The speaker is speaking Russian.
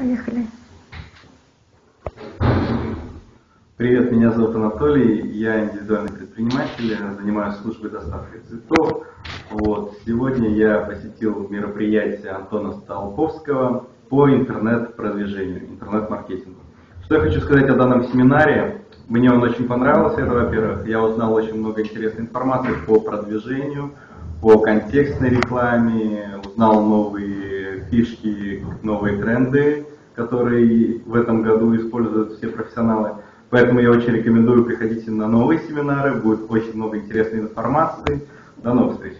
Поехали. Привет, меня зовут Анатолий, я индивидуальный предприниматель, занимаюсь службой доставки цветов. Вот. Сегодня я посетил мероприятие Антона Столковского по интернет-продвижению, интернет-маркетингу. Что я хочу сказать о данном семинаре? Мне он очень понравился, это во-первых. Я узнал очень много интересной информации по продвижению, по контекстной рекламе, узнал новые фишки, новые тренды, которые в этом году используют все профессионалы. Поэтому я очень рекомендую приходите на новые семинары, будет очень много интересной информации. До новых встреч!